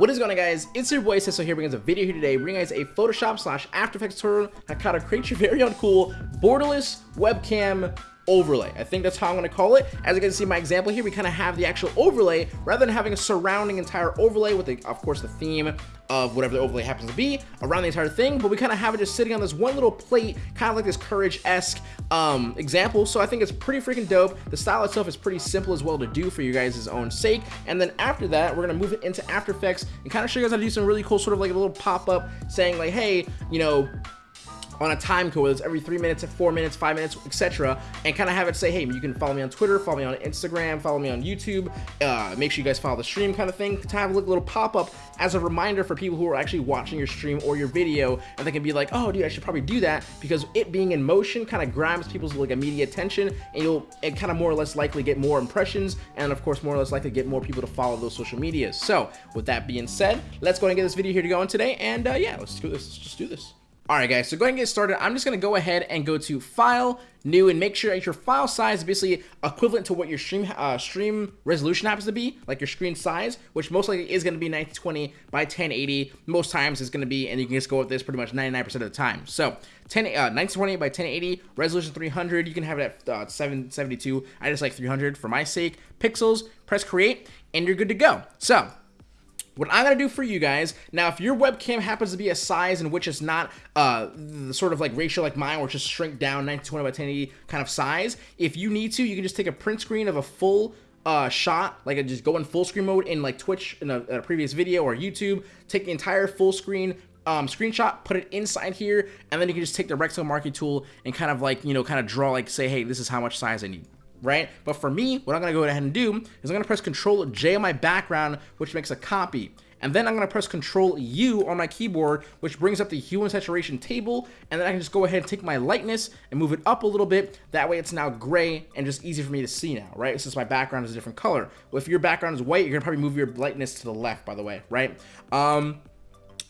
What is going on guys? It's your boy Cecil here bringing us a video here today bringing guys a Photoshop slash After Effects tutorial on how to create your very own cool borderless webcam overlay. I think that's how I'm to call it. As you can see my example here, we kind of have the actual overlay rather than having a surrounding entire overlay with, the, of course, the theme of whatever the overlay happens to be around the entire thing, but we kind of have it just sitting on this one little plate, kind of like this Courage-esque um, example. So I think it's pretty freaking dope. The style itself is pretty simple as well to do for you guys' own sake. And then after that, we're going to move it into After Effects and kind of show you guys how to do some really cool sort of like a little pop-up saying like, hey, you know, on a time code, whether it's every three minutes, four minutes, five minutes, etc. And kind of have it say, hey, you can follow me on Twitter, follow me on Instagram, follow me on YouTube. Uh, make sure you guys follow the stream kind of thing to have a little pop-up as a reminder for people who are actually watching your stream or your video. And they can be like, oh, dude, I should probably do that because it being in motion kind of grabs people's like immediate attention and you'll it kind of more or less likely get more impressions and of course more or less likely get more people to follow those social medias. So with that being said, let's go and get this video here to go on today. And uh, yeah, let's do this. Let's just do this. Alright guys, so go ahead and get started. I'm just going to go ahead and go to File, New, and make sure that your file size is basically equivalent to what your stream uh, stream resolution happens to be, like your screen size, which most likely is going to be 1920 by 1080. Most times it's going to be, and you can just go with this pretty much 99% of the time. So 10, uh, 1920 by 1080, resolution 300, you can have it at uh, 772. I just like 300 for my sake. Pixels, press create, and you're good to go. So what I'm going to do for you guys, now if your webcam happens to be a size in which it's not uh, the sort of like ratio like mine, where it's just shrink down 1920 by 1080 kind of size, if you need to, you can just take a print screen of a full uh, shot, like just go in full screen mode in like Twitch in a, a previous video or YouTube, take the entire full screen um, screenshot, put it inside here, and then you can just take the rectangle marquee tool and kind of like, you know, kind of draw like say, hey, this is how much size I need right? But for me, what I'm gonna go ahead and do is I'm gonna press Control J on my background, which makes a copy. And then I'm gonna press Control U on my keyboard, which brings up the hue and saturation table. And then I can just go ahead and take my lightness and move it up a little bit. That way it's now gray and just easy for me to see now, right? Since my background is a different color. Well, if your background is white, you're gonna probably move your lightness to the left, by the way, right? Um,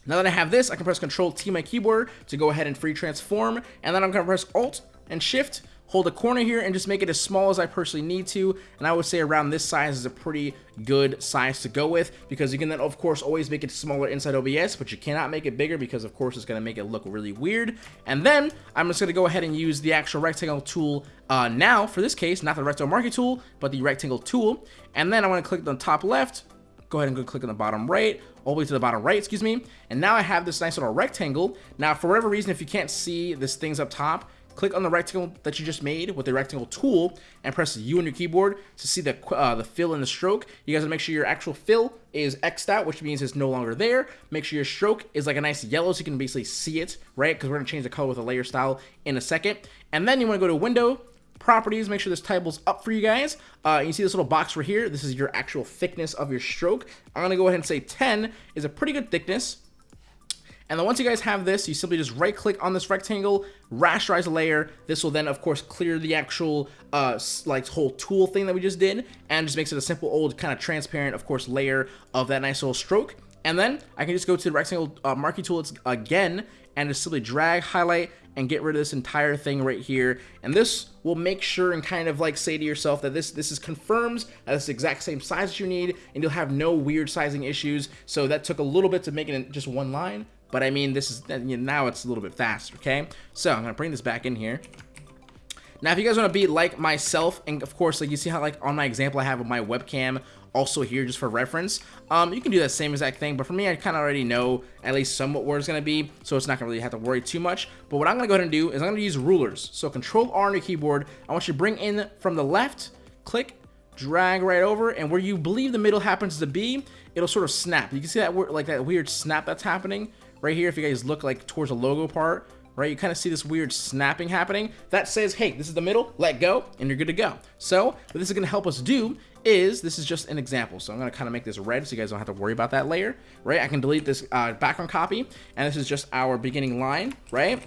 now that I have this, I can press Control T my keyboard to go ahead and free transform. And then I'm gonna press Alt and Shift hold a corner here and just make it as small as I personally need to. And I would say around this size is a pretty good size to go with because you can then of course always make it smaller inside OBS, but you cannot make it bigger because of course it's going to make it look really weird. And then I'm just going to go ahead and use the actual rectangle tool uh, now for this case, not the rectangle marquee tool, but the rectangle tool. And then I want to click the top left, go ahead and go click on the bottom right, all the way to the bottom right, excuse me. And now I have this nice little rectangle. Now, for whatever reason, if you can't see this things up top, click on the rectangle that you just made with the rectangle tool and press U on your keyboard to see the, uh, the fill and the stroke. You guys make sure your actual fill is X'd out, which means it's no longer there. Make sure your stroke is like a nice yellow so you can basically see it, right? Because we're going to change the color with a layer style in a second. And then you want to go to Window, properties make sure this table's up for you guys uh, you see this little box right here this is your actual thickness of your stroke i'm gonna go ahead and say 10 is a pretty good thickness and then once you guys have this, you simply just right click on this rectangle, rasterize a layer. This will then of course clear the actual uh, like whole tool thing that we just did and just makes it a simple old kind of transparent of course layer of that nice little stroke. And then I can just go to the rectangle uh, marquee tool again and just simply drag, highlight, and get rid of this entire thing right here. And this will make sure and kind of like say to yourself that this this is confirms that it's exact same size that you need and you'll have no weird sizing issues. So that took a little bit to make it in just one line. But I mean, this is now it's a little bit faster, okay? So I'm gonna bring this back in here. Now, if you guys want to be like myself, and of course, like you see how like on my example I have my webcam also here just for reference, um, you can do that same exact thing. But for me, I kind of already know at least somewhat where it's going to be, so it's not going to really have to worry too much. But what I'm going to go ahead and do is I'm going to use rulers. So Control R on your keyboard, I want you to bring in from the left, click, drag right over, and where you believe the middle happens to be, it'll sort of snap. You can see that like that weird snap that's happening right here, if you guys look like towards the logo part, right, you kind of see this weird snapping happening. That says, hey, this is the middle, let go, and you're good to go. So what this is going to help us do is, this is just an example. So I'm going to kind of make this red so you guys don't have to worry about that layer, right? I can delete this uh, background copy, and this is just our beginning line, right?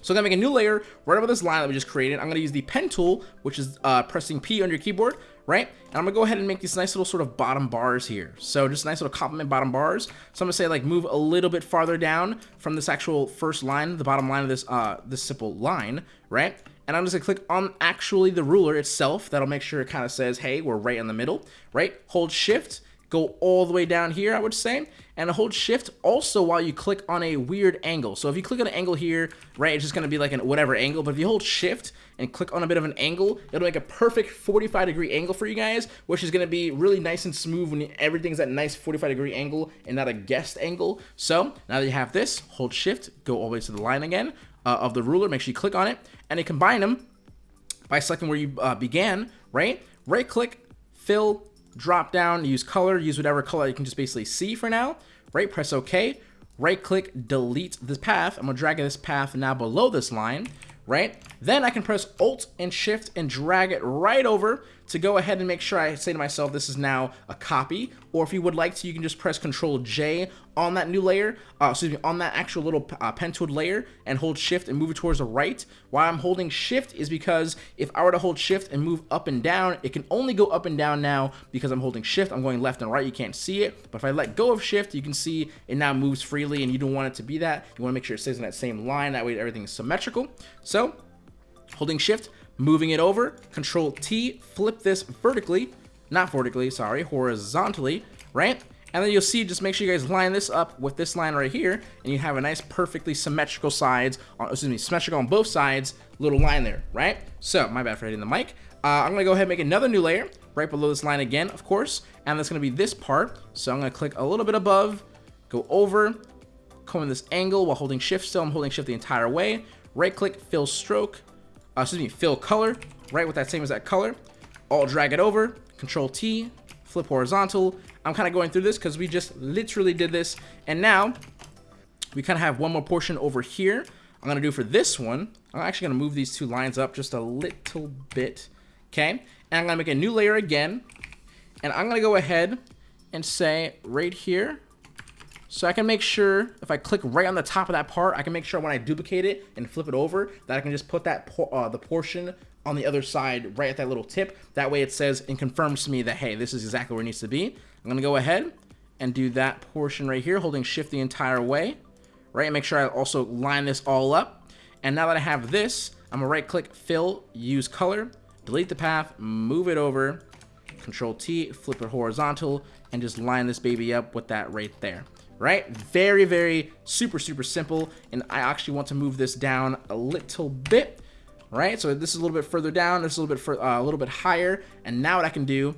So I'm gonna make a new layer right over this line that we just created. I'm gonna use the pen tool, which is uh, pressing P on your keyboard, right? And I'm gonna go ahead and make these nice little sort of bottom bars here. So just nice little complement bottom bars. So I'm gonna say like move a little bit farther down from this actual first line, the bottom line of this uh this simple line, right? And I'm just gonna click on actually the ruler itself. That'll make sure it kind of says, hey, we're right in the middle, right? Hold shift, go all the way down here, I would say, and hold shift also while you click on a weird angle. So if you click on an angle here, right, it's just gonna be like an whatever angle, but if you hold shift and click on a bit of an angle, it'll make a perfect 45 degree angle for you guys, which is gonna be really nice and smooth when everything's at nice 45 degree angle and not a guessed angle. So now that you have this, hold shift, go all the way to the line again uh, of the ruler, make sure you click on it, and then combine them by selecting where you uh, began, right? Right click, fill, drop down, use color, use whatever color you can just basically see for now, right? Press OK, right click, delete this path. I'm gonna drag this path now below this line, right? Then I can press Alt and Shift and drag it right over to go ahead and make sure I say to myself, this is now a copy. Or if you would like to, you can just press Control J on that new layer, uh, excuse me, on that actual little uh, pen tool layer and hold Shift and move it towards the right. Why I'm holding Shift is because if I were to hold Shift and move up and down, it can only go up and down now because I'm holding Shift. I'm going left and right. You can't see it. But if I let go of Shift, you can see it now moves freely and you don't want it to be that. You want to make sure it stays in that same line. That way everything is symmetrical. So holding shift, moving it over, control T, flip this vertically, not vertically, sorry, horizontally, right? And then you'll see, just make sure you guys line this up with this line right here, and you have a nice perfectly symmetrical sides, on, excuse me, symmetrical on both sides, little line there, right? So, my bad for hitting the mic. Uh, I'm gonna go ahead and make another new layer, right below this line again, of course, and that's gonna be this part. So I'm gonna click a little bit above, go over, come in this angle while holding shift still, I'm holding shift the entire way, right click, fill stroke, uh, excuse me, fill color, right with that same as that color. I'll drag it over, control T, flip horizontal. I'm kind of going through this because we just literally did this. And now we kind of have one more portion over here. I'm going to do for this one, I'm actually going to move these two lines up just a little bit. Okay. And I'm going to make a new layer again. And I'm going to go ahead and say right here, so I can make sure if I click right on the top of that part, I can make sure when I duplicate it and flip it over that I can just put that por uh, the portion on the other side right at that little tip. That way it says and confirms to me that, hey, this is exactly where it needs to be. I'm gonna go ahead and do that portion right here, holding shift the entire way, right? And make sure I also line this all up. And now that I have this, I'm gonna right click, fill, use color, delete the path, move it over, control T, flip it horizontal, and just line this baby up with that right there right? Very, very super, super simple. And I actually want to move this down a little bit, right? So this is a little bit further down, this is a little bit for, uh, a little bit higher. And now what I can do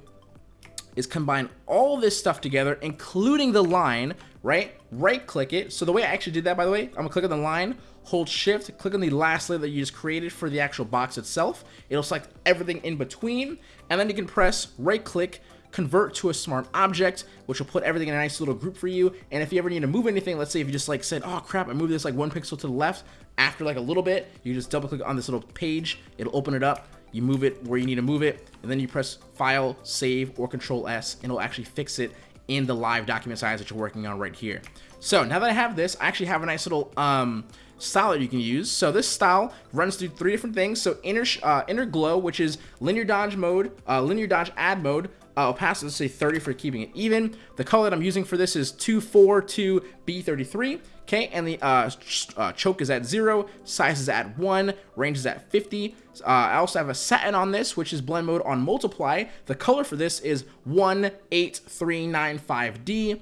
is combine all this stuff together, including the line, right? Right click it. So the way I actually did that, by the way, I'm gonna click on the line, hold shift, click on the last layer that you just created for the actual box itself. It'll select everything in between, and then you can press right click, convert to a smart object, which will put everything in a nice little group for you. And if you ever need to move anything, let's say if you just like said, oh crap, I moved this like one pixel to the left, after like a little bit, you just double click on this little page, it'll open it up, you move it where you need to move it, and then you press File, Save, or Control S, and it'll actually fix it in the live document size that you're working on right here. So now that I have this, I actually have a nice little um, style that you can use. So this style runs through three different things. So inner, uh, inner glow, which is linear dodge mode, uh, linear dodge add mode, uh, opacity, let's say 30 for keeping it even. The color that I'm using for this is 242B33. Okay, and the uh, uh, choke is at 0, size is at 1, range is at 50. Uh, I also have a satin on this, which is blend mode on multiply. The color for this is 18395D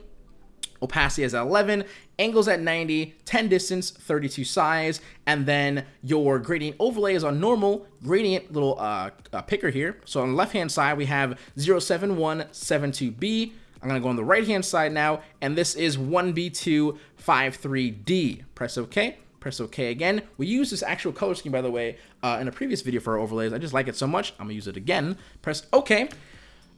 opacity is at 11, angles at 90, 10 distance, 32 size, and then your gradient overlay is on normal, gradient little uh, uh, picker here. So on the left-hand side, we have 07172B. I'm gonna go on the right-hand side now, and this is 1B253D. Press OK. Press OK again. We use this actual color scheme, by the way, uh, in a previous video for our overlays. I just like it so much, I'm gonna use it again. Press OK.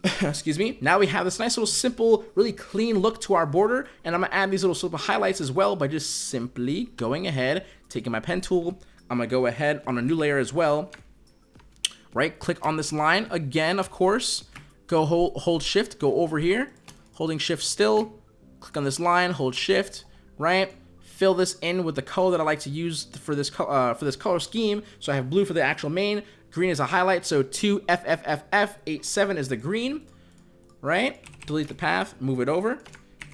excuse me, now we have this nice little simple, really clean look to our border, and I'm gonna add these little simple highlights as well by just simply going ahead, taking my pen tool, I'm gonna go ahead on a new layer as well, right, click on this line, again, of course, go hold, hold shift, go over here, holding shift still, click on this line, hold shift, right, fill this in with the color that I like to use for this, uh, for this color scheme, so I have blue for the actual main, Green is a highlight, so 2FFFF87 is the green, right? Delete the path, move it over,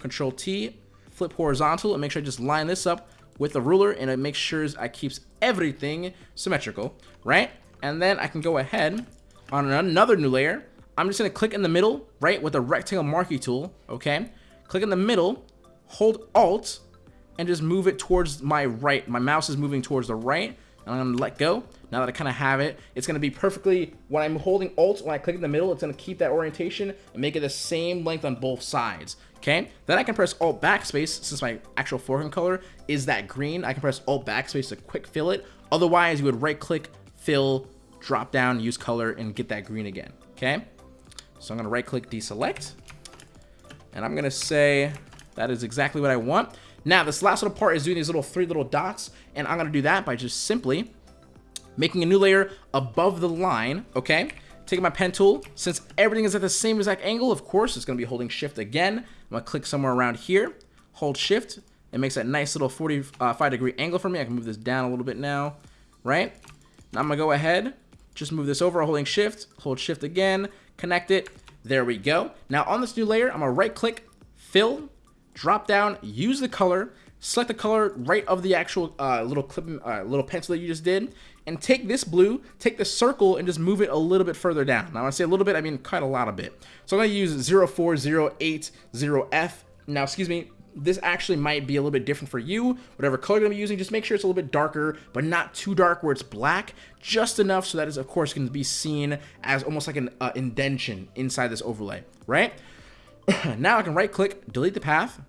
Control T, flip horizontal, and make sure I just line this up with the ruler, and it makes sure I keeps everything symmetrical, right? And then I can go ahead on another new layer. I'm just gonna click in the middle, right, with the rectangle marquee tool, okay? Click in the middle, hold Alt, and just move it towards my right. My mouse is moving towards the right, and I'm gonna let go. Now that I kind of have it, it's gonna be perfectly, when I'm holding Alt, when I click in the middle, it's gonna keep that orientation and make it the same length on both sides, okay? Then I can press Alt Backspace, since my actual foreground color is that green, I can press Alt Backspace to quick fill it. Otherwise, you would right click, fill, drop down, use color, and get that green again, okay? So I'm gonna right click, deselect, and I'm gonna say that is exactly what I want. Now, this last little part is doing these little three little dots, and I'm gonna do that by just simply making a new layer above the line, okay? Taking my pen tool, since everything is at the same exact angle, of course, it's gonna be holding shift again. I'm gonna click somewhere around here, hold shift, it makes that nice little 45 degree angle for me. I can move this down a little bit now, right? Now I'm gonna go ahead, just move this over, holding shift, hold shift again, connect it, there we go. Now on this new layer, I'm gonna right click, fill, drop down, use the color, select the color right of the actual uh, little clip, uh, little pencil that you just did, and take this blue, take the circle, and just move it a little bit further down. Now, when I say a little bit, I mean quite a lot of bit. So I'm going to use 04080F. Now, excuse me, this actually might be a little bit different for you. Whatever color you're going to be using, just make sure it's a little bit darker, but not too dark where it's black, just enough so that is, of course, going to be seen as almost like an uh, inside this overlay, right? now I can right click, delete the path,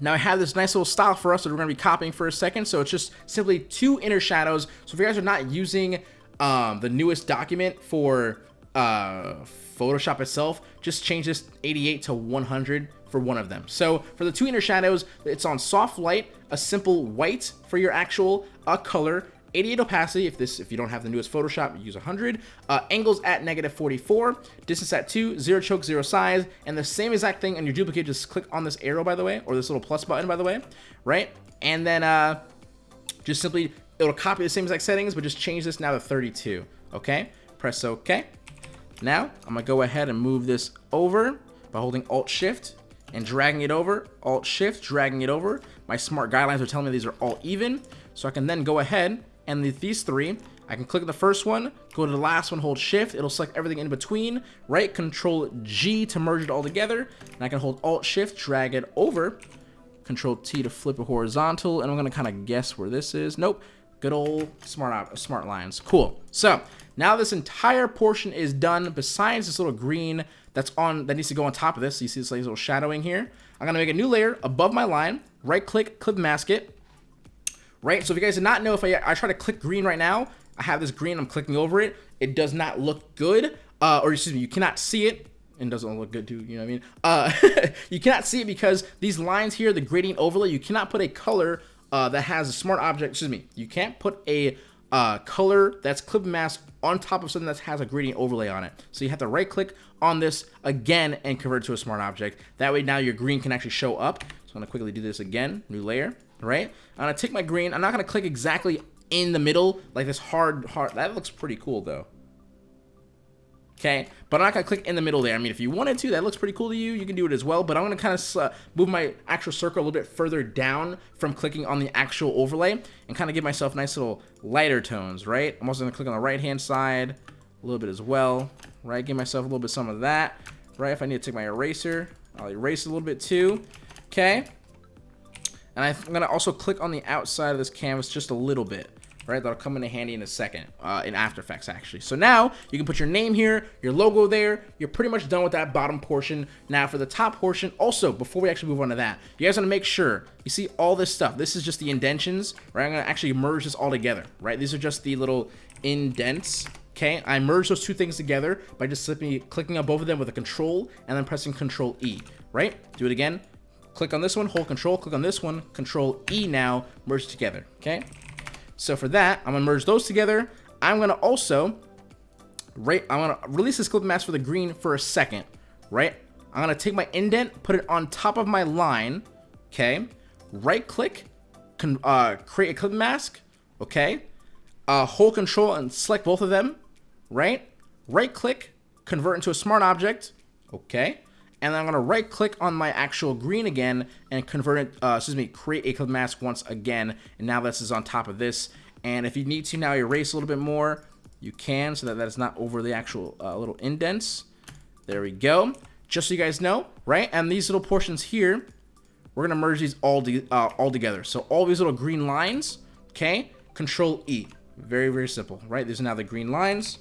now I have this nice little style for us that we're going to be copying for a second. So it's just simply two inner shadows. So if you guys are not using um, the newest document for uh, Photoshop itself, just change this 88 to 100 for one of them. So for the two inner shadows, it's on soft light, a simple white for your actual uh, color, 88 opacity if this if you don't have the newest Photoshop use 100 uh, angles at negative 44 distance at 2 zero choke zero size and the same exact thing on your duplicate. Just click on this arrow by the way or this little plus button by the way right? And then uh, just simply it'll copy the same exact settings but just change this now to 32 okay? Press OK. Now I'm gonna go ahead and move this over by holding alt shift and dragging it over alt shift dragging it over. My smart guidelines are telling me these are all even so I can then go ahead and the, these three, I can click the first one, go to the last one, hold shift, it'll select everything in between, right, control G to merge it all together, and I can hold alt shift, drag it over, control T to flip it horizontal, and I'm gonna kind of guess where this is. Nope, good old smart smart lines. Cool. So now this entire portion is done. Besides this little green that's on that needs to go on top of this. So you see this little shadowing here. I'm gonna make a new layer above my line. Right click, clip mask it right? So if you guys did not know, if I, I try to click green right now, I have this green, I'm clicking over it. It does not look good, uh, or excuse me, you cannot see it. And doesn't look good too, you know what I mean? Uh, you cannot see it because these lines here, the gradient overlay, you cannot put a color uh, that has a smart object, excuse me, you can't put a uh, color that's clip mask on top of something that has a gradient overlay on it. So you have to right click on this again and convert to a smart object. That way now your green can actually show up. So I'm gonna quickly do this again, new layer, right? I'm gonna take my green. I'm not gonna click exactly in the middle, like this hard, hard. That looks pretty cool though. Okay, but I'm not gonna click in the middle there. I mean, if you wanted to, that looks pretty cool to you. You can do it as well. But I'm gonna kind of uh, move my actual circle a little bit further down from clicking on the actual overlay and kind of give myself nice little lighter tones, right? I'm also gonna click on the right hand side a little bit as well, right? Give myself a little bit some of that, right? If I need to take my eraser, I'll erase a little bit too. Okay, and I'm going to also click on the outside of this canvas just a little bit. Right, that'll come into handy in a second, uh, in After Effects actually. So now, you can put your name here, your logo there, you're pretty much done with that bottom portion. Now for the top portion, also, before we actually move on to that, you guys want to make sure, you see all this stuff, this is just the indentions, right? I'm to actually merge this all together, right? These are just the little indents, okay? I merge those two things together by just simply clicking on both of them with a control and then pressing control E, right? Do it again, Click on this one, hold control, click on this one, control E now, merge together, okay? So for that, I'm gonna merge those together. I'm gonna also, right, I'm gonna release this clip mask for the green for a second, right? I'm gonna take my indent, put it on top of my line, okay? Right click, uh, create a clip mask, okay? Uh, hold control and select both of them, right? Right click, convert into a smart object, okay? And then I'm gonna right click on my actual green again and convert it, uh, excuse me, create a clip mask once again. And now this is on top of this. And if you need to now erase a little bit more, you can so that that is not over the actual uh, little indents. There we go. Just so you guys know, right? And these little portions here, we're gonna merge these all, uh, all together. So all these little green lines, okay? Control E. Very, very simple, right? These are now the green lines.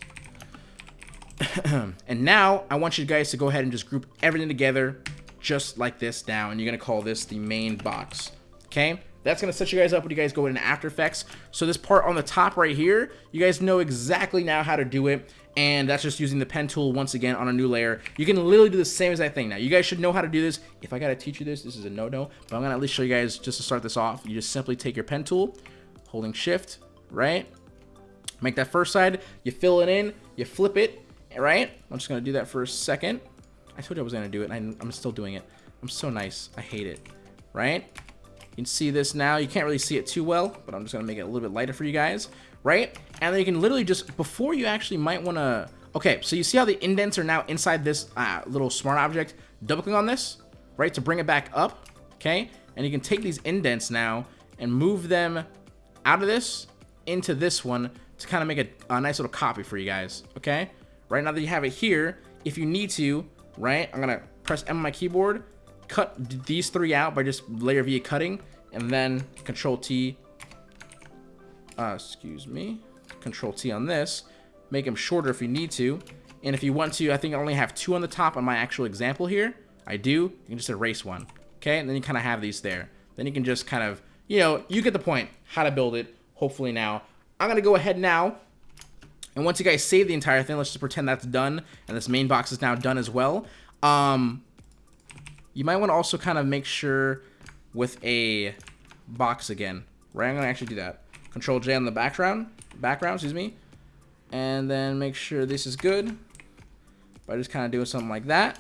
and now I want you guys to go ahead and just group everything together just like this now. And you're going to call this the main box. Okay? That's going to set you guys up when you guys go into After Effects. So this part on the top right here, you guys know exactly now how to do it. And that's just using the pen tool once again on a new layer. You can literally do the same exact thing. Now, you guys should know how to do this. If I got to teach you this, this is a no-no. But I'm going to at least show you guys just to start this off. You just simply take your pen tool, holding shift, right? Make that first side. You fill it in. You flip it, right? I'm just to do that for a second. I told you I was to do it, and I'm still doing it. I'm so nice. I hate it, right? You can see this now. You can't really see it too well, but I'm just to make it a little bit lighter for you guys, right? And then you can literally just, before you actually might want to... Okay, so you see how the indents are now inside this uh, little smart object? Double click on this, right, to bring it back up, okay? And you can take these indents now and move them out of this into this one to kind of make a, a nice little copy for you guys, okay? Right now that you have it here, if you need to, right, I'm gonna press M on my keyboard, cut these three out by just layer via cutting, and then Control T, uh, excuse me, Control T on this, make them shorter if you need to, and if you want to, I think I only have two on the top on my actual example here. I do. You can just erase one. Okay, and then you kind of have these there. Then you can just kind of, you know, you get the point, how to build it, hopefully now. I'm to go ahead now. And once you guys save the entire thing, let's just pretend that's done. And this main box is now done as well. Um, you might want to also kind of make sure with a box again. Right, I'm going to actually do that. Control J on the background, background, excuse me. And then make sure this is good by just kind of doing something like that.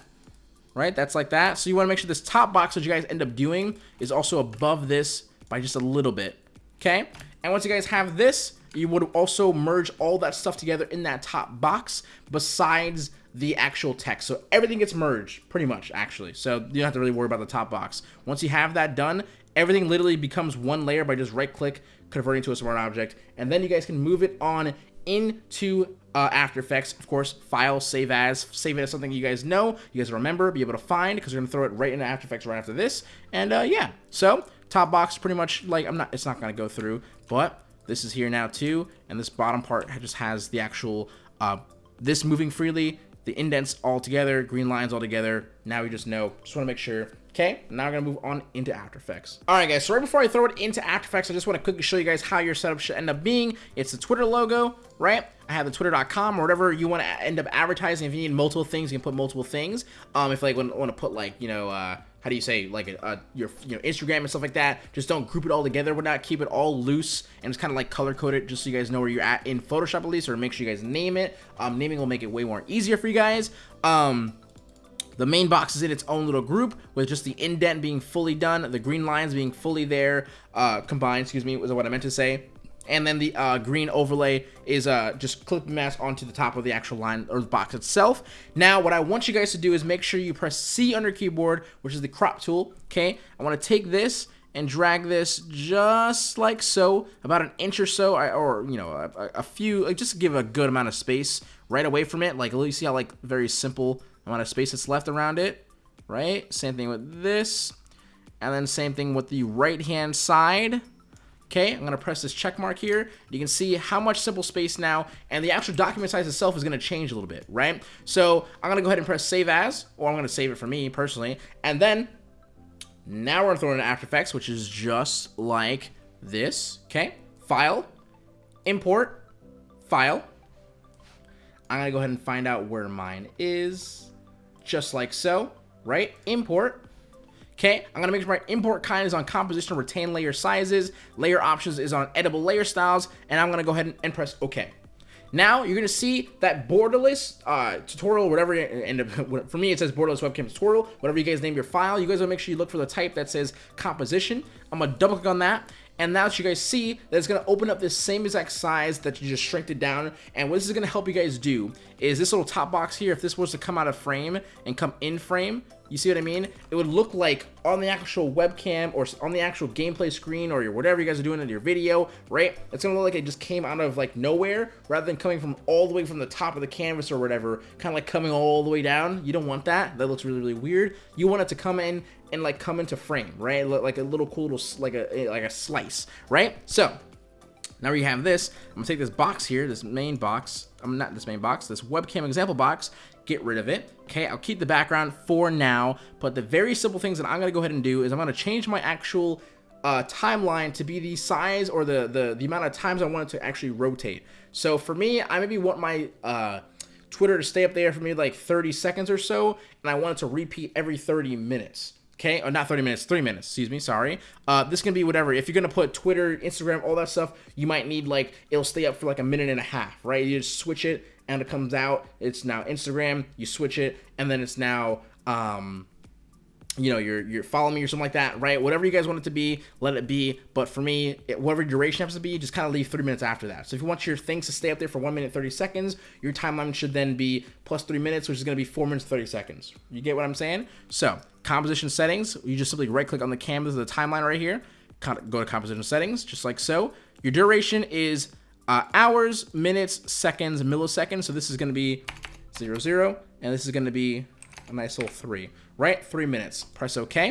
Right, that's like that. So you want to make sure this top box that you guys end up doing is also above this by just a little bit. Okay? And once you guys have this, you would also merge all that stuff together in that top box besides the actual text. So everything gets merged pretty much actually. So you don't have to really worry about the top box. Once you have that done, everything literally becomes one layer by just right click, converting to a smart object. And then you guys can move it on into uh, After Effects. Of course, file, save as, save it as something you guys know, you guys remember, be able to find, because we're going to throw it right into After Effects right after this. And uh, yeah, so top box pretty much like, I'm not, it's not going to go through, but this is here now too, and this bottom part just has the actual, uh, this moving freely, the indents all together, green lines all together. Now we just know, just want to make sure Okay, now we're gonna move on into After Effects. All right, guys, so right before I throw it into After Effects, I just wanna quickly show you guys how your setup should end up being. It's the Twitter logo, right? I have the twitter.com or whatever you wanna end up advertising. If you need multiple things, you can put multiple things. Um, if like wanna put like, you know, uh, how do you say like a, your you know Instagram and stuff like that. Just don't group it all together. Would not keep it all loose and just kind of like color code it just so you guys know where you're at in Photoshop at least, or make sure you guys name it. Um, naming will make it way more easier for you guys. Um, the main box is in its own little group with just the indent being fully done, the green lines being fully there, uh, combined, excuse me, was what I meant to say. And then the uh, green overlay is uh, just clip mask onto the top of the actual line or the box itself. Now, what I want you guys to do is make sure you press C your keyboard, which is the crop tool, okay? I want to take this and drag this just like so, about an inch or so, or, you know, a, a few, like just give a good amount of space right away from it. Like, you see how, like, very simple amount of space that's left around it, right? Same thing with this. And then same thing with the right-hand side. Okay, I'm going to press this check mark here. You can see how much simple space now, and the actual document size itself is going to change a little bit, right? So I'm going to go ahead and press save as, or I'm going to save it for me personally. And then now we're going to throw in After Effects, which is just like this. Okay, file, import, file. I'm going to go ahead and find out where mine is just like so, right? Import. Okay, I'm gonna make sure my import kind is on composition retain layer sizes, layer options is on editable layer styles, and I'm gonna go ahead and, press OK. Now you're gonna see that borderless uh, tutorial, whatever, and for me it says borderless webcam tutorial, whatever you guys name your file, you guys wanna make sure you look for the type that says composition. I'm gonna double click on that, and now that you guys see that it's going to open up this same exact size that you just shrinked it down. And what this is going to help you guys do is this little top box here, if this was to come out of frame and come in frame, You see what I mean? It would look like on the actual webcam or on the actual gameplay screen or your whatever you guys are doing in your video, right? It's gonna look like it just came out of like nowhere rather than coming from all the way from the top of the canvas or whatever, kind of like coming all the way down. You don't want that. That looks really, really weird. You want it to come in and like come into frame, right? Like a little cool little, like a, eh, like a slice, right? So now we have this. I'm gonna take this box here, this main box. I'm not this main box, this webcam example box, get rid of it. Okay, I'll keep the background for now, but the very simple things that I'm gonna go ahead and do is I'm gonna change my actual uh, timeline to be the size or the, the, the amount of times I want it to actually rotate. So for me, I maybe want my uh, Twitter to stay up there for maybe like 30 seconds or so, and I want it to repeat every 30 minutes. Okay, or not 30 minutes, three minutes, excuse me, sorry. Uh, this can be whatever. If you're gonna put Twitter, Instagram, all that stuff, you might need like, it'll stay up for like a minute and a half, right? You just switch it and it comes out, it's now Instagram, you switch it, and then it's now, um, you know, you're, following me or something like that, right? Whatever you guys want it to be, let it be. But for me, it, whatever duration happens to be, just kind of leave three minutes after that. So if you want your things to stay up there for one minute, 30 seconds, your timeline should then be plus three minutes, which is going to be four minutes, 30 seconds. You get what I'm saying? So composition settings, you just simply right click on the canvas of the timeline right here, go to composition settings, just like so. Your duration is uh, hours, minutes, seconds, milliseconds. So this is going to be zero, zero, and this is going to be a nice little three right? Three minutes. Press OK.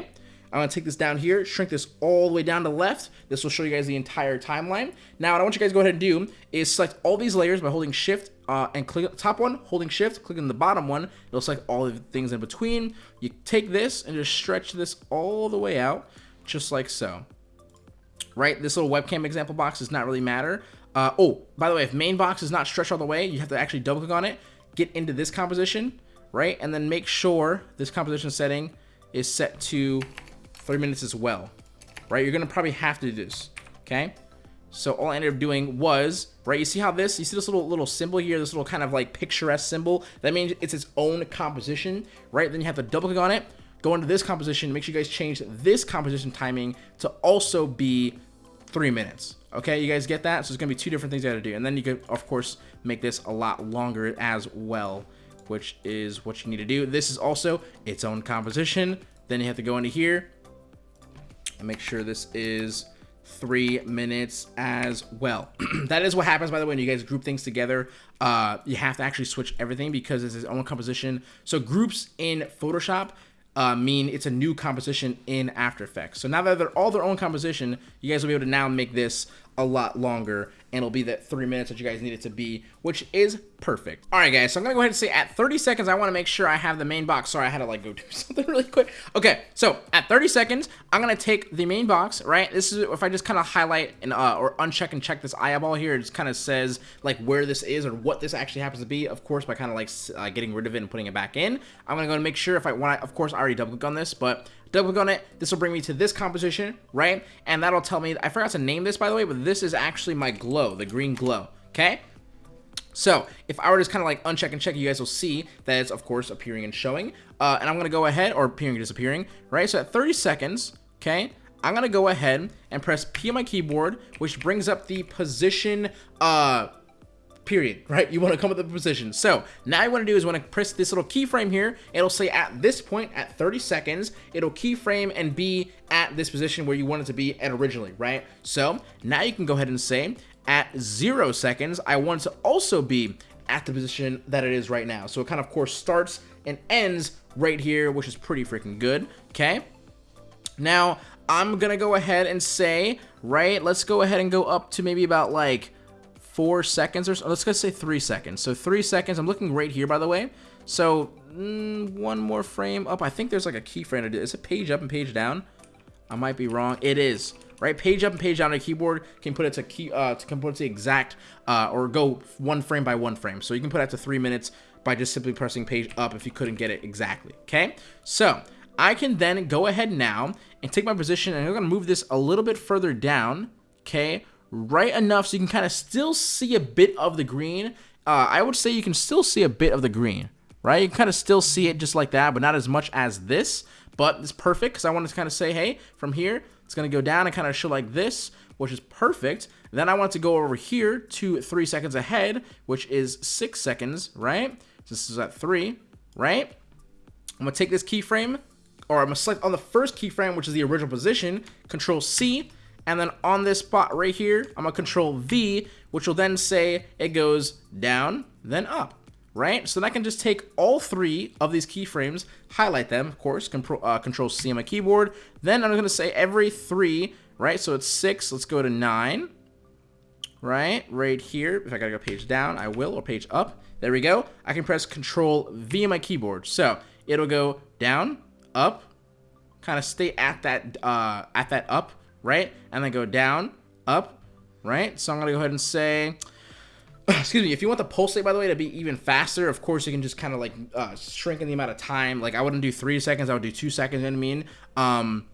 I'm going to take this down here, shrink this all the way down to left. This will show you guys the entire timeline. Now, what I want you guys to go ahead and do is select all these layers by holding Shift uh, and click top one, holding Shift, click on the bottom one. It'll select all the things in between. You take this and just stretch this all the way out, just like so. Right? This little webcam example box does not really matter. Uh, oh, by the way, if main box is not stretched all the way, you have to actually double click on it, get into this composition, right? And then make sure this composition setting is set to three minutes as well, right? You're gonna probably have to do this, okay? So all I ended up doing was, right, you see how this, you see this little little symbol here, this little kind of like picturesque symbol? That means it's its own composition, right? Then you have to double click on it, go into this composition, make sure you guys change this composition timing to also be three minutes. Okay, you guys get that? So it's gonna be two different things you gotta do. And then you can, of course, make this a lot longer as well which is what you need to do. This is also its own composition. Then you have to go into here and make sure this is three minutes as well. that is what happens, by the way, when you guys group things together. Uh, you have to actually switch everything because it's its own composition. So groups in Photoshop uh, mean it's a new composition in After Effects. So now that they're all their own composition, you guys will be able to now make this a lot longer and it'll be that three minutes that you guys need it to be, which is perfect. All right, guys, so I'm gonna go ahead and say at 30 seconds, I wanna make sure I have the main box. Sorry, I had to like go do something really quick. Okay, so at 30 seconds, I'm gonna take the main box, right? This is, if I just kind of highlight and uh, or uncheck and check this eyeball here, it just kind of says like where this is or what this actually happens to be, of course, by kind of like uh, getting rid of it and putting it back in. I'm gonna go and make sure if I, want, of course, I already double click on this, but double click on it. This will bring me to this composition, right? And that'll tell me, I forgot to name this by the way, but this is actually my glow, the green glow, okay? So if I were to just kind of like uncheck and check, you guys will see that it's of course appearing and showing. Uh, and I'm gonna go ahead, or appearing and disappearing, right? So at 30 seconds, okay, I'm gonna go ahead and press P on my keyboard, which brings up the position uh, period, right? You want to come with the position. So now you want to do is want to press this little keyframe here. It'll say at this point at 30 seconds, it'll keyframe and be at this position where you want it to be at originally, right? So now you can go ahead and say at zero seconds, I want to also be at the position that it is right now. So it kind of, of course, starts and ends right here, which is pretty freaking good, okay? Now, I'm gonna go ahead and say, right, let's go ahead and go up to maybe about like four seconds or so. Let's just say three seconds. So three seconds. I'm looking right here, by the way. So mm, one more frame up. I think there's like a keyframe to do. Is it page up and page down? I might be wrong. It is. Right, page up and page down on a keyboard can put it to key uh to can put it to exact uh or go one frame by one frame. So you can put it to three minutes by just simply pressing page up if you couldn't get it exactly. Okay, so I can then go ahead now and take my position and I'm gonna move this a little bit further down. Okay, right enough so you can kind of still see a bit of the green. Uh, I would say you can still see a bit of the green, right? You can kind of still see it just like that, but not as much as this. But it's perfect because I wanted to kind of say, hey, from here, it's going to go down and kind of show like this, which is perfect. Then I want to go over here to three seconds ahead, which is six seconds, right? This is at three, right? I'm gonna take this keyframe, or I'm gonna select on the first keyframe, which is the original position, Control C, and then on this spot right here, I'm gonna Control V, which will then say it goes down, then up right? So then I can just take all three of these keyframes, highlight them, of course, control, uh, control C on my keyboard. Then I'm going to say every three, right? So it's six. Let's go to nine, right? Right here. If I got to go page down, I will, or page up. There we go. I can press control V on my keyboard. So it'll go down, up, kind of stay at that, uh, at that up, right? And then go down, up, right? So I'm going to go ahead and say, excuse me, if you want the pulse rate by the way, to be even faster, of course, you can just kind of like uh, shrink in the amount of time. Like I wouldn't do three seconds, I would do two seconds, you know what I mean? Um,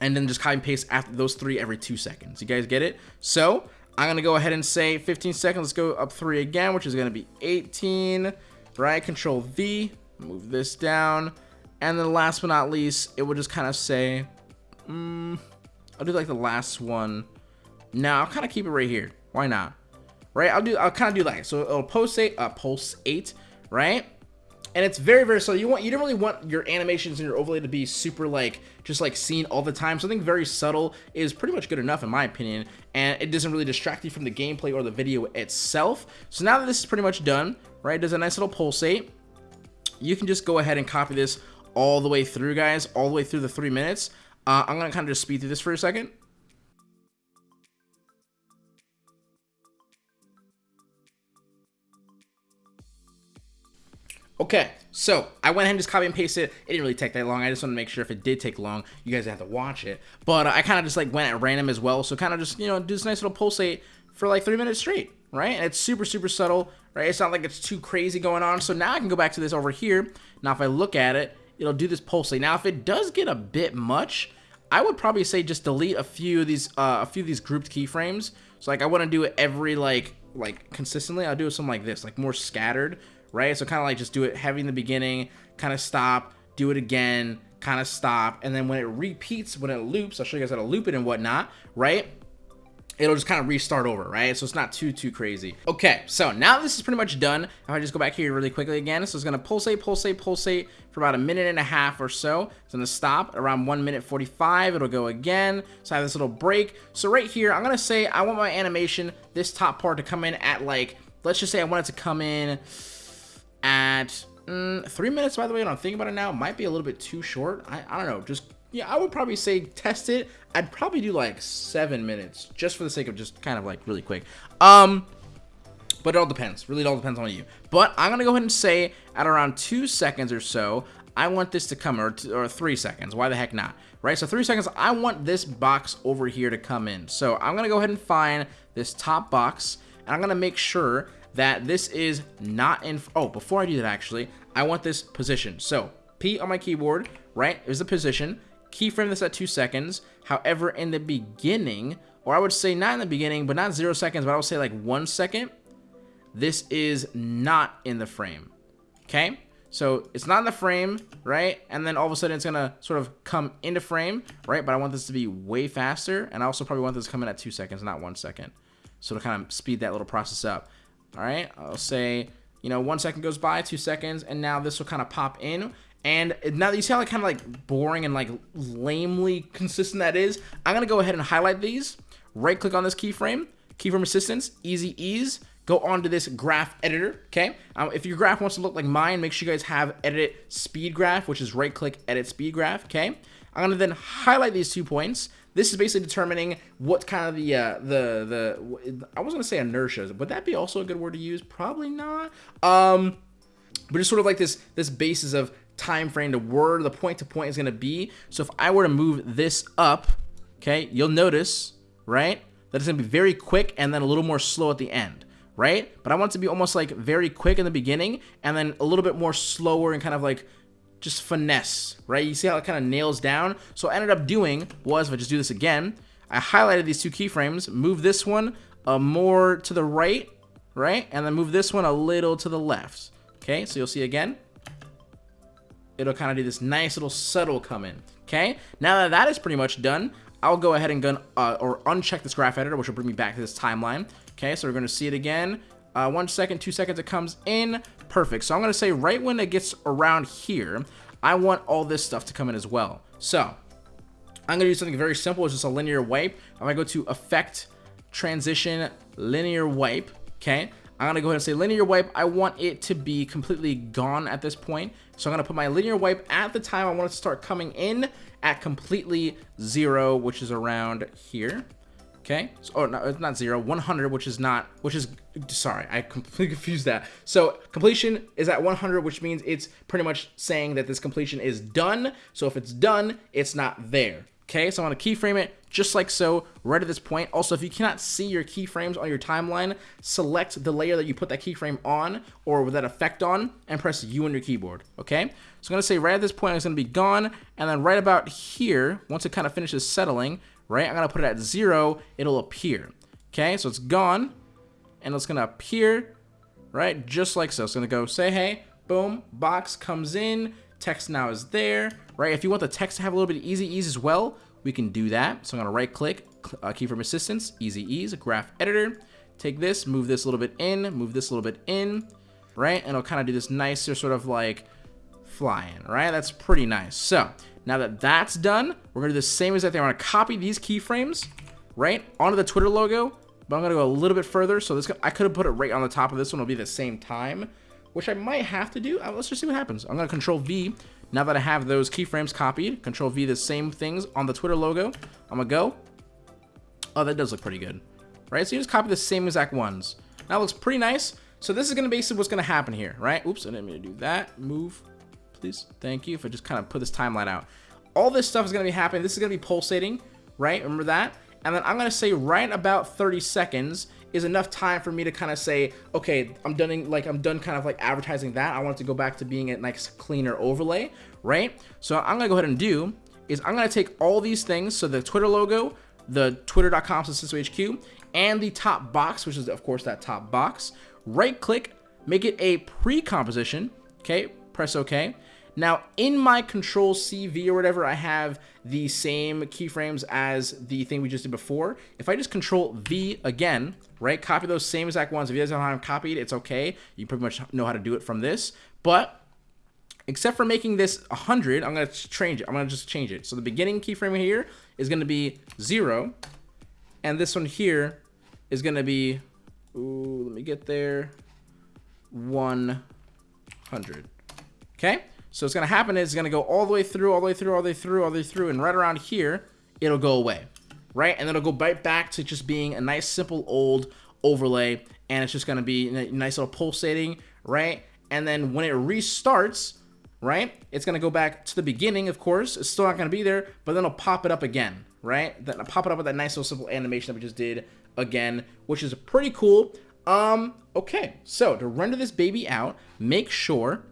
and then just copy and paste after those three every two seconds. You guys get it? So I'm to go ahead and say 15 seconds. Let's go up three again, which is to be 18, right? Control V, move this down. And then last but not least, it will just kind of say, mm, I'll do like the last one. Now I'll kind of keep it right here. Why not? Right? I'll do, I'll kind of do like, so it'll pulsate, uh, pulse eight, right? And it's very, very subtle. You want, you don't really want your animations and your overlay to be super like, just like seen all the time. Something very subtle is pretty much good enough in my opinion. And it doesn't really distract you from the gameplay or the video itself. So now that this is pretty much done, right? There's a nice little pulsate. You can just go ahead and copy this all the way through, guys, all the way through the three minutes. Uh, I'm to kind of just speed through this for a second. Okay, so I went ahead and just copy and pasted it. It didn't really take that long. I just want to make sure if it did take long, you guys have to watch it. But uh, I kind of just like went at random as well. So kind of just, you know, do this nice little pulsate for like three minutes straight, right? And it's super, super subtle, right? It's not like it's too crazy going on. So now I can go back to this over here. Now, if I look at it, it'll do this pulsate. Now, if it does get a bit much, I would probably say just delete a few of these, uh, a few of these grouped keyframes. So like I want to do it every like, like consistently. I'll do something like this, like more scattered right? So kind of like just do it heavy in the beginning, kind of stop, do it again, kind of stop, and then when it repeats, when it loops, I'll show you guys how to loop it and whatnot, right? It'll just kind of restart over, right? So it's not too, too crazy. Okay, so now this is pretty much done. If I just go back here really quickly again, so it's gonna pulsate, pulsate, pulsate for about a minute and a half or so. It's gonna stop around one minute 45. It'll go again. So I have this little break. So right here, I'm gonna say I want my animation, this top part to come in at like, let's just say I want it to come in at mm, three minutes, by the way, when I'm thinking about it now, might be a little bit too short. I, I don't know. Just, yeah, I would probably say test it. I'd probably do like seven minutes just for the sake of just kind of like really quick. Um, but it all depends. Really, it all depends on you. But I'm going to go ahead and say at around two seconds or so, I want this to come, or, or three seconds. Why the heck not? Right, so three seconds, I want this box over here to come in. So I'm to go ahead and find this top box, and I'm to make sure that this is not in, oh, before I do that actually, I want this position. So P on my keyboard, right, is the position, keyframe this at two seconds. However, in the beginning, or I would say not in the beginning, but not zero seconds, but I would say like one second, this is not in the frame, okay? So it's not in the frame, right? And then all of a sudden it's gonna sort of come into frame, right? But I want this to be way faster, and I also probably want this in at two seconds, not one second. So to kind of speed that little process up. All right, I'll say, you know, one second goes by, two seconds, and now this will kind of pop in. And now you see how like kind of like boring and like lamely consistent that is. I'm gonna go ahead and highlight these. Right click on this keyframe, keyframe assistance, easy ease. Go on to this graph editor, okay? Um, if your graph wants to look like mine, make sure you guys have edit speed graph, which is right click edit speed graph, okay? I'm gonna then highlight these two points. This is basically determining what kind of the uh, the the I was gonna say inertia. Would that be also a good word to use? Probably not. Um, but it's sort of like this this basis of time frame to where the point to point is gonna be. So if I were to move this up, okay, you'll notice right that it's gonna be very quick and then a little more slow at the end right? But I want it to be almost like very quick in the beginning and then a little bit more slower and kind of like just finesse, right? You see how it kind of nails down? So I ended up doing was, if I just do this again, I highlighted these two keyframes, move this one uh, more to the right, right? And then move this one a little to the left. Okay, so you'll see again, it'll kind of do this nice little subtle come in. Okay, now that that is pretty much done, I'll go ahead and gun uh, or uncheck this graph editor, which will bring me back to this timeline. Okay, so we're going to see it again. Uh, one second, two seconds, it comes in. Perfect. So I'm going to say right when it gets around here, I want all this stuff to come in as well. So I'm going to do something very simple. It's just a linear wipe. I'm going to go to effect transition linear wipe. Okay. I'm going to go ahead and say linear wipe. I want it to be completely gone at this point. So I'm going to put my linear wipe at the time I want it to start coming in at completely zero, which is around here. Okay. So, oh, no, it's not zero, 100, which is not, which is, sorry, I completely confused that. So completion is at 100, which means it's pretty much saying that this completion is done. So if it's done, it's not there. Okay, so I'm to keyframe it just like so right at this point. Also, if you cannot see your keyframes on your timeline, select the layer that you put that keyframe on or with that effect on and press U on your keyboard. Okay, so I'm going to say right at this point it's going to be gone. And then right about here, once it kind of finishes settling, right, I'm to put it at zero, it'll appear. Okay, so it's gone and it's to appear right just like so. It's to go say hey, boom, box comes in, text now is there, right? If you want the text to have a little bit of easy ease as well, we can do that. So I'm gonna right click, uh, keyframe assistance, easy ease, graph editor, take this, move this a little bit in, move this a little bit in, right? And it'll kind of do this nicer sort of like flying, right? That's pretty nice. So now that that's done, we're gonna do the same exact thing. I'm gonna copy these keyframes, right, onto the Twitter logo, but I'm gonna go a little bit further. So this, I could have put it right on the top of this one. It'll be the same time, which I might have to do. Uh, let's just see what happens. I'm gonna control V now that I have those keyframes copied, Control V the same things on the Twitter logo. I'm gonna go. Oh, that does look pretty good. Right, so you just copy the same exact ones. That looks pretty nice. So this is gonna basically what's gonna happen here, right? Oops, I didn't mean to do that. Move, please. Thank you. If I just kind of put this timeline out. All this stuff is gonna be happening. This is gonna be pulsating, right? Remember that? And then I'm gonna say right about 30 seconds, is enough time for me to kind of say, okay, I'm done, like I'm done kind of like advertising that. I want to go back to being a nice cleaner overlay, right? So I'm gonna go ahead and do is I'm gonna take all these things, so the Twitter logo, the twitter.com HQ, and the top box, which is of course that top box, right click, make it a pre-composition, okay, press okay. Now, in my Control CV or whatever, I have the same keyframes as the thing we just did before. If I just Control V again, right, copy those same exact ones. If you guys don't have copied, it's okay. You pretty much know how to do it from this. But except for making this 100, I'm going to change it. I'm going to just change it. So the beginning keyframe here is going to be 0. And this one here is going to be, ooh, let me get there, 100. Okay? So what's going to happen is it's going to go all the way through, all the way through, all the way through, all the way through, and right around here, it'll go away, right? And then it'll go right back to just being a nice, simple, old overlay, and it's just going to be a nice little pulsating, right? And then when it restarts, right, it's going to go back to the beginning, of course. It's still not going to be there, but then it'll pop it up again, right? Then I'll pop it up with that nice little simple animation that we just did again, which is pretty cool. Um, okay, so to render this baby out, make sure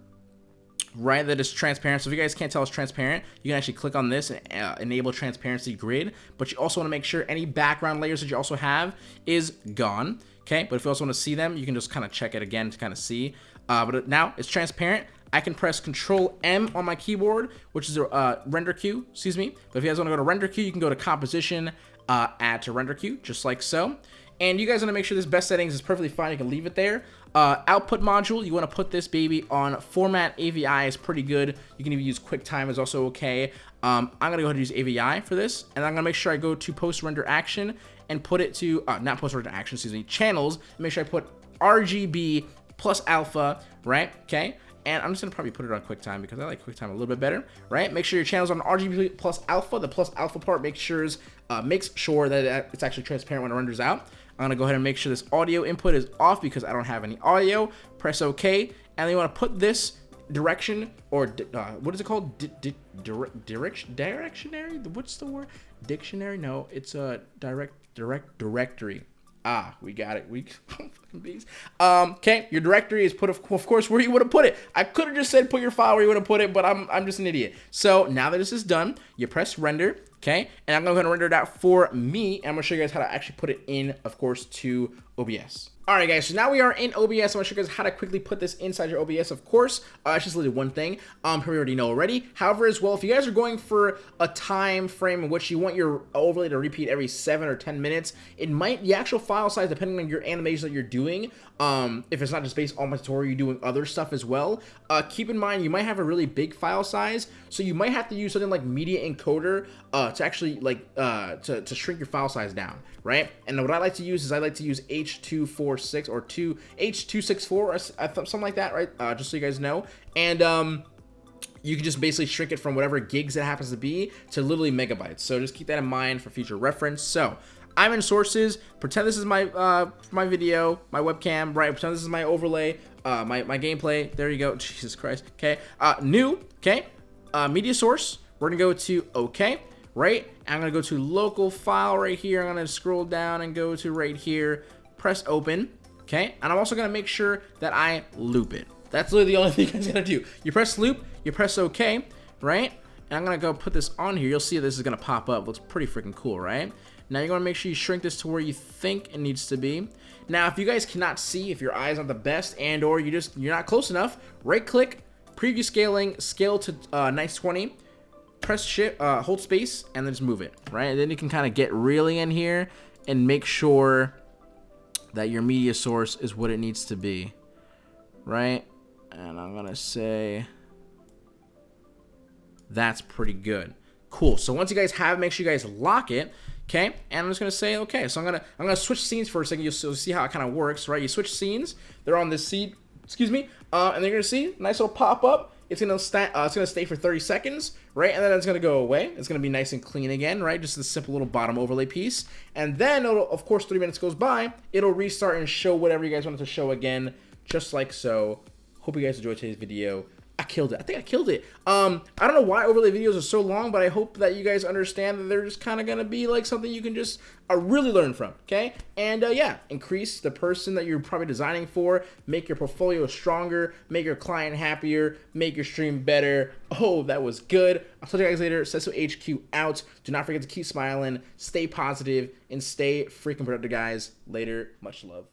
right that is transparent so if you guys can't tell it's transparent you can actually click on this and uh, enable transparency grid but you also want to make sure any background layers that you also have is gone okay but if you also want to see them you can just kind of check it again to kind of see uh, but now it's transparent I can press Control M on my keyboard, which is a uh, render queue, excuse me. But if you guys want to go to render queue, you can go to composition, uh, add to render queue, just like so. And you guys want to make sure this best settings is perfectly fine. You can leave it there. Uh, output module, you want to put this baby on format AVI is pretty good. You can even use QuickTime is also okay. Um, I'm going to go ahead and use AVI for this. And I'm going to make sure I go to post render action and put it to, uh, not post render action, excuse me, channels. Make sure I put RGB plus alpha, right? Okay. And I'm just going to probably put it on QuickTime because I like QuickTime a little bit better, right? Make sure your channel's on RGB plus alpha. The plus alpha part makes sure, uh, makes sure that it's actually transparent when it renders out. I'm gonna go ahead and make sure this audio input is off because I don't have any audio. Press OK, and then you want to put this direction or uh, what is it called? D direction directionary? What's the word? Dictionary? No, it's a direct direct directory. Ah, we got it. We fucking bees. Um, okay, your directory is put of, of course where you would have put it. I could have just said put your file where you would have put it, but I'm I'm just an idiot. So now that this is done, you press render, okay? And I'm to render that for me. And I'm to show you guys how to actually put it in, of course, to OBS. Alright guys, so now we are in OBS. I'm to show you guys how to quickly put this inside your OBS, of course. Uh, it's just literally one thing, um, we already know already. However, as well, if you guys are going for a time frame in which you want your overlay to repeat every 7 or 10 minutes, it might, the actual file size, depending on your animation that you're doing, um, if it's not just based on my tutorial, you're doing other stuff as well, uh, keep in mind you might have a really big file size, so you might have to use something like Media Encoder uh, to actually, like, uh, to, to shrink your file size down, right? And what I like to use is I like to use H240 Six or 2 H264 or something like that, right? Uh, just so you guys know. And um, you can just basically shrink it from whatever gigs it happens to be to literally megabytes. So just keep that in mind for future reference. So I'm in sources. Pretend this is my uh, my video, my webcam, right? Pretend this is my overlay, uh, my, my gameplay. There you go. Jesus Christ. Okay. Uh, new. Okay. Uh, media source. We're going to go to OK, right? I'm going to go to local file right here. I'm going to scroll down and go to right here press open, okay? And I'm also gonna make sure that I loop it. That's literally the only thing I'm gonna do. You press loop, you press okay, right? And I'm gonna go put this on here. You'll see this is gonna pop up. Looks pretty freaking cool, right? Now you're gonna make sure you shrink this to where you think it needs to be. Now, if you guys cannot see, if your eyes aren't the best and or you just, you're not close enough, right click, preview scaling, scale to uh, nice 20, press shift, uh, hold space, and then just move it, right? And then you can kind of get really in here and make sure that your media source is what it needs to be, right? And I'm going to say that's pretty good. Cool. So once you guys have, make sure you guys lock it. Okay, and I'm just gonna say okay. So I'm gonna I'm gonna switch scenes for a second. You'll see how it kind of works, right? You switch scenes. They're on this seat. Excuse me. Uh, and they're gonna see nice little pop up it's gonna stay. Uh, it's gonna stay for 30 seconds, right? And then it's gonna go away. It's gonna be nice and clean again, right? Just a simple little bottom overlay piece. And then, of course, three minutes goes by. It'll restart and show whatever you guys wanted to show again, just like so. Hope you guys enjoyed today's video. I killed it. I think I killed it. Um, I don't know why overlay videos are so long, but I hope that you guys understand that they're just kind of going to be like something you can just uh, really learn from, okay? And uh, yeah, increase the person that you're probably designing for, make your portfolio stronger, make your client happier, make your stream better. Oh, that was good. I'll talk to you guys later. Sesso HQ out. Do not forget to keep smiling, stay positive, and stay freaking productive, guys. Later. Much love.